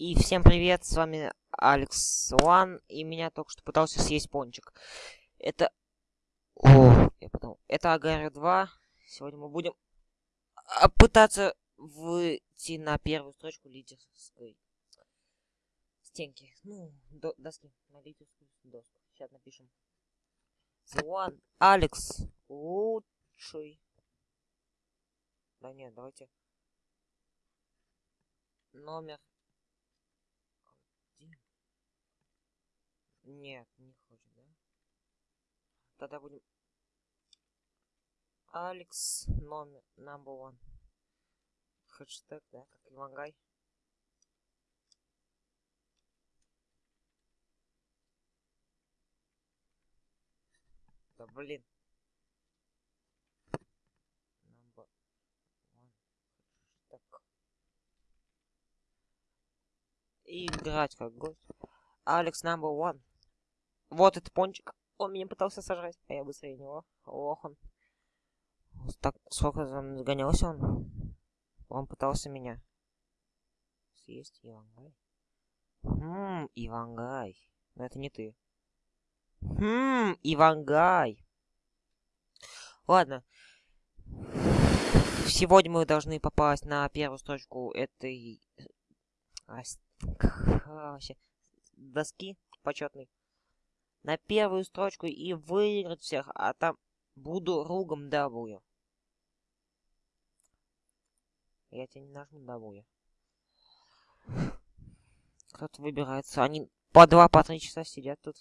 И всем привет, с вами Алекс Уан, и меня только что пытался съесть пончик. Это... О, я подумал. Это Агари 2. Сегодня мы будем а, пытаться выйти на первую строчку лидерской стенки. Ну, до, доски. На лидерскую доску. Сейчас напишем. One. Алекс. Лучший. Да нет, давайте. Номер Нет, не хочет, да? Тогда будем... Алекс номер number one. Хэштег, да, как Ивангай. Да блин. Number one. И играть как гость. Алекс number one. Вот этот пончик. Он меня пытался сожрать, а я быстрее него. Ох он. Так, сколько там загонялся он? Он пытался меня съесть, Ивангай. Хм, Ивангай. Но это не ты. Хм, Ивангай. Ладно. Сегодня мы должны попасть на первую строчку этой... А, вообще, доски почетной на первую строчку и выиграть всех, а там буду ругом W. Я тебе не нажму W. Кто-то выбирается. Они по два, по три часа сидят тут.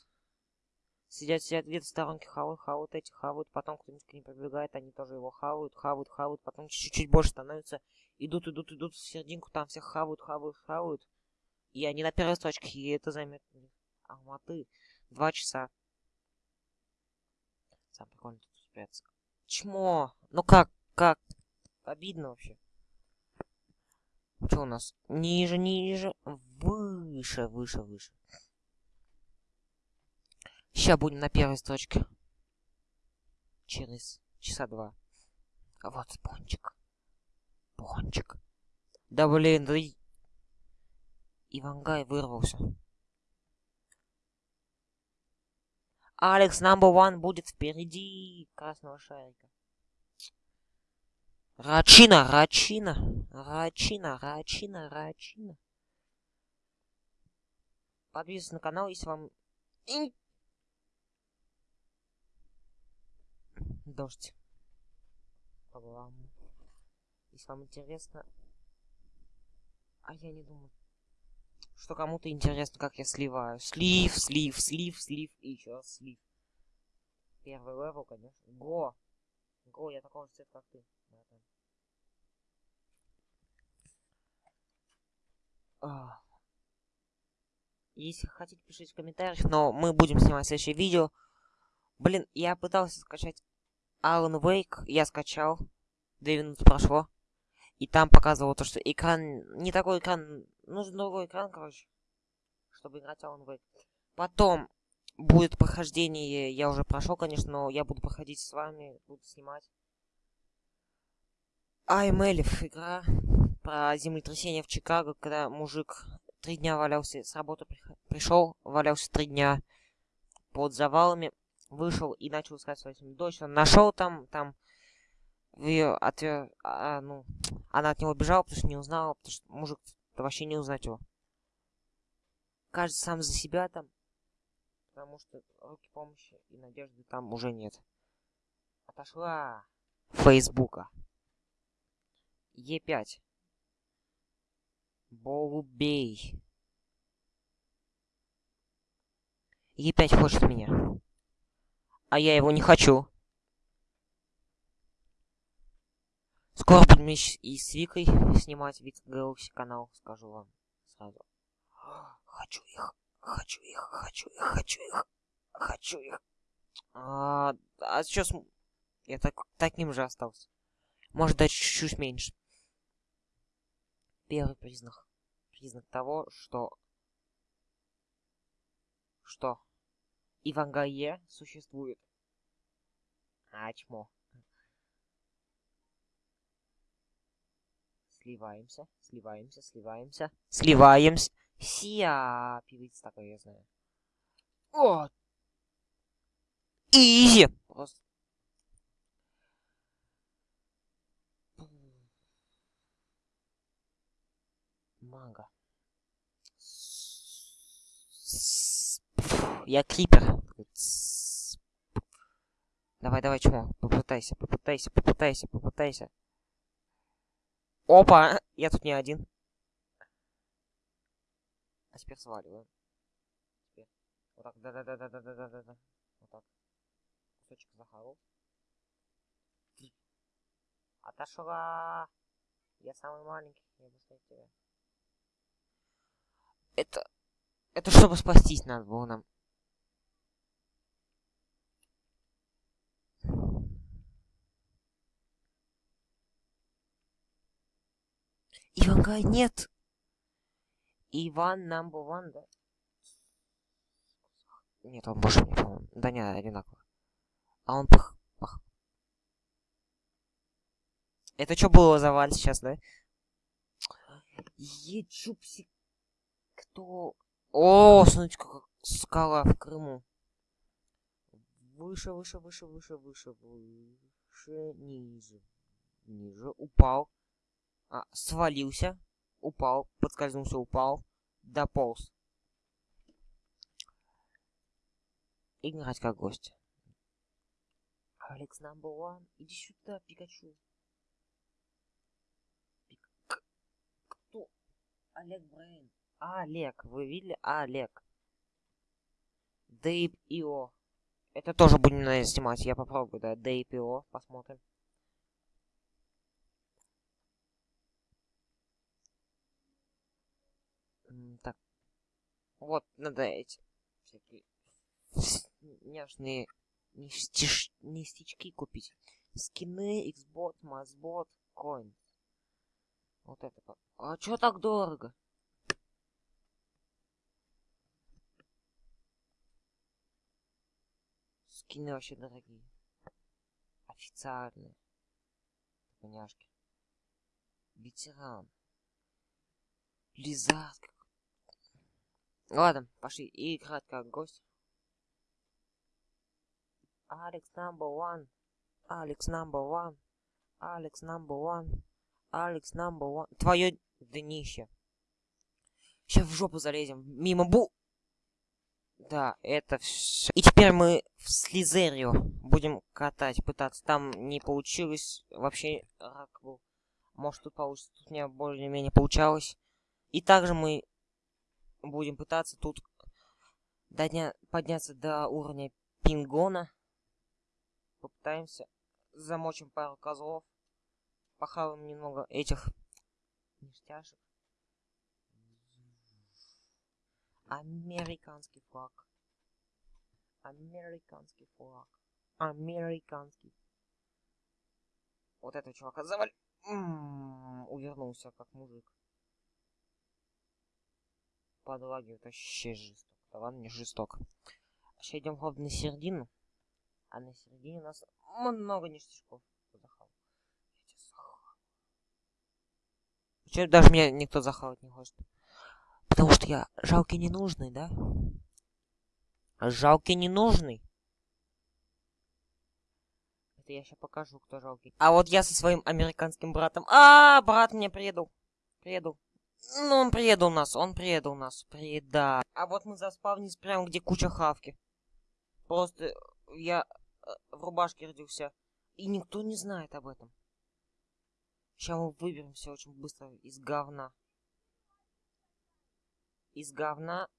Сидят, сидят где-то в сторонке, хавают, хавают эти, хавают, потом кто-нибудь к ним пробегает, они тоже его хавают, хавают, хавают, потом чуть-чуть больше становится, идут, идут, идут в серединку, там всех хавают, хавают, хавают. И они на первой строчке, и это займет Алматы. Два часа. Сам прикольно тут спрятаться. Чмо! Ну как? Как? Обидно вообще. Что у нас? Ниже, ниже. Выше, выше, выше. Сейчас будем на первой строчке. Через часа два. А вот пончик. Пончик. Да блин, да. Ивангай вырвался. Алекс number one будет впереди красного шарика. Рачина, Рачина, Рачина, Рачина, Рачина. Подписывайтесь на канал, если вам... Дождь. Если вам интересно... А я не думаю что кому-то интересно, как я сливаю. Слив, слив, слив, слив и еще раз слив. Первый level, конечно. Go! Go, я такого же цвета, как ты. Если хотите, пишите в комментариях, но мы будем снимать следующее видео. Блин, я пытался скачать Alan Wake, я скачал. Две минуты прошло. И там показывало то, что экран... Не такой экран... Нужен другой экран, короче. Чтобы играть Alan Wake. Потом будет прохождение. Я уже прошел, конечно, но я буду проходить с вами. Буду снимать. I'm Элиф. Игра про землетрясение в Чикаго, когда мужик три дня валялся, с работы пришел, валялся три дня под завалами, вышел и начал искать свою дочь. Он нашел там, там ее отвер... А, ну, она от него бежала, потому что не узнала, потому что мужик вообще не узнать его. Кажется, сам за себя там, потому что руки помощи и надежды там уже нет. Отошла Фейсбука. Е5. Болубей. Е5 хочет меня. А я его не хочу. Скоро будем и с Викой снимать Вик Galaxy канал, скажу вам сразу. Хочу их, хочу их, хочу их, хочу их, хочу их. А, а сейчас я так, таким же остался. Может дать чуть-чуть меньше. Первый признак. Признак того, что... Что? Ивангае существует. А, чмо. Сливаемся, сливаемся, сливаемся, сливаемся, Сия, певица такой, я знаю. О! Изи! Просто. Мага. Я крипер. Давай, давай, чмо. Попытайся, попытайся, попытайся, попытайся. Опа! Я тут не один. А теперь сваливаем. Теперь. Вот так, да-да-да-да-да-да-да-да. Вот так. Кусочек захавал. Отошла! Я самый маленький, я быстрее тебя. Это... Это чтобы спастись надо было нам. Говорит, нет. Иван one, да? Нет, он больше не помню. Да не, одинаково. А он пах... пах. Это что было за вальс сейчас, да? Ечупси... Кто... О, смотрите, как скала в Крыму. Выше, выше, выше, выше, выше, выше, ниже. Ниже, упал. А, свалился. Упал, подскользнулся, упал. Дополз. Играть как гость. Алекс number one. Иди сюда, Пикачу. Пик... Кто? Олег Брейн. Олег. Вы видели? Олег. Дейп Ио. Это тоже будем, наверное, снимать. Я попробую, да. Дейп Ио. Посмотрим. Так. Вот, надо эти всякие няшные ништяш... ништячки купить. Скины, Xbot, Mazbot, Coin. Вот это. А чё так дорого? Скины вообще дорогие. Официальные. Поняшки. Ветеран. Лизат. Ладно, пошли играть как гость. Алекс number one. Алекс number one. Алекс number one. Алекс number one. Твое днище. Сейчас в жопу залезем. Мимо бу... Да, это все. И теперь мы в Слизерию будем катать, пытаться. Там не получилось. Вообще рак был. Может тут получится. Тут у меня более-менее получалось. И также мы будем пытаться тут дня... подняться до уровня пингона. Попытаемся. Замочим пару козлов. Похаваем немного этих ништяшек. Американский флаг. Американский флаг. Американский. Вот этого чувака заваль... Увернулся, как мужик подлагивает вообще жесток. Да ладно, не жесток. Сейчас идем, главное, на середину. А на середине у нас много ништячков. Захавал. Че даже меня никто захавать не хочет. Потому что я жалкий ненужный, да? Жалкий ненужный. Это я сейчас покажу, кто жалкий. А вот я со своим американским братом. А, брат мне предал. Предал. Ну, он предал нас, он предал нас, преда. А вот мы заспавнились прямо, где куча хавки. Просто я э, в рубашке родился. И никто не знает об этом. Сейчас мы выберемся очень быстро из говна. Из говна.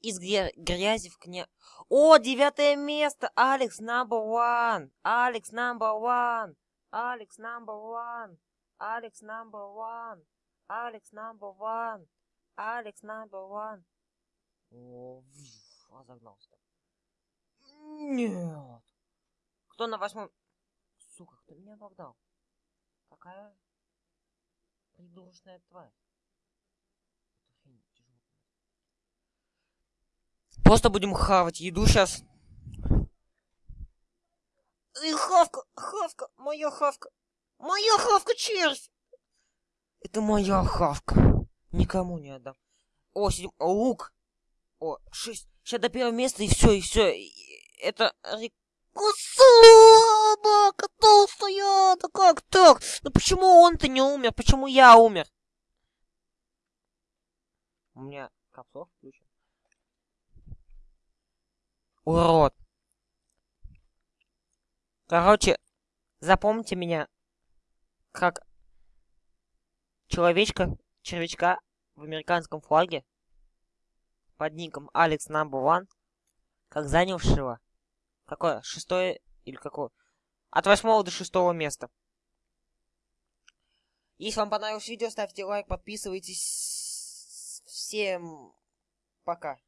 Из грязи в кня... О, девятое место! Алекс number one! Алекс number one! Алекс number one! Алекс number one! Алекс number one. Алекс number one. О, разогнался. Нет. Кто на восьмом? Сука, кто меня обогнал? Какая придурочная тварь. Просто будем хавать еду сейчас. И хавка, хавка, моя хавка. Моя хавка, червь! Это моя хавка. Никому не отдам. О, седьм... лук. О, шесть. Сейчас до первого места, и все, и все. Это... Слабака толстая! Да как так? Ну почему он-то не умер? Почему я умер? У меня капсов включен. Урод. Короче, запомните меня как человечка, червячка в американском флаге под ником Алекс Number One, как занявшего какое? Шестое или какое? От восьмого до шестого места. Если вам понравилось видео, ставьте лайк, подписывайтесь. Всем пока.